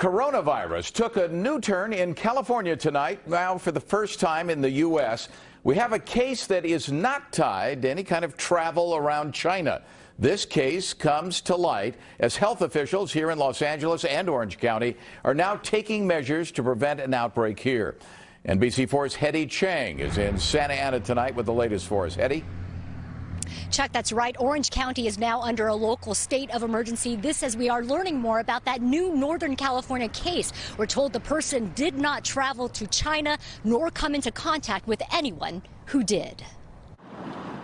coronavirus took a new turn in California tonight. Now, for the first time in the U.S., we have a case that is not tied to any kind of travel around China. This case comes to light as health officials here in Los Angeles and Orange County are now taking measures to prevent an outbreak here. NBC4's Hetty Chang is in Santa Ana tonight with the latest for us. Hetty? Chuck, that's right. Orange County is now under a local state of emergency. This as we are learning more about that new Northern California case. We're told the person did not travel to China nor come into contact with anyone who did.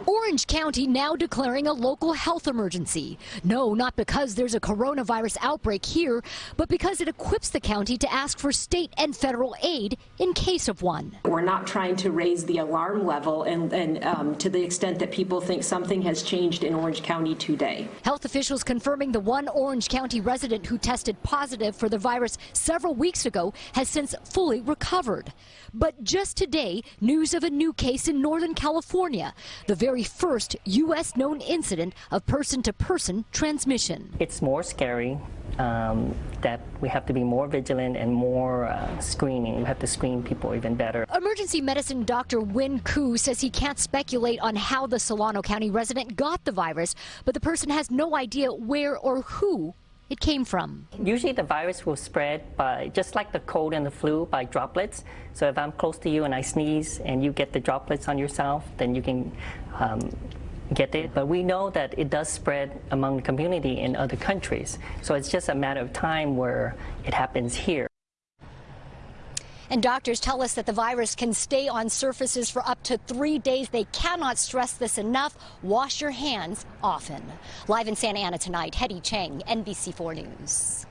Orange County now declaring a local health emergency. No, not because there's a coronavirus outbreak here, but because it equips the county to ask for state and federal aid in case of one. We're not trying to raise the alarm level and, and um, to the extent that people think something has changed in Orange County today. Health officials confirming the one Orange County resident who tested positive for the virus several weeks ago has since fully recovered. But just today, news of a new case in Northern California, the very first U.S. known incident of person-to-person -person transmission. It's more scary um, that we have to be more vigilant and more uh, screening. We have to screen people even better. Emergency medicine Dr. Win Koo says he can't speculate on how the Solano County resident got the virus, but the person has no idea where or who it came from. Usually the virus will spread by, just like the cold and the flu, by droplets. So if I'm close to you and I sneeze and you get the droplets on yourself, then you can um, get it. But we know that it does spread among the community in other countries. So it's just a matter of time where it happens here. And doctors tell us that the virus can stay on surfaces for up to three days. They cannot stress this enough. Wash your hands often. Live in Santa Ana tonight, Hetty Chang, NBC4 News.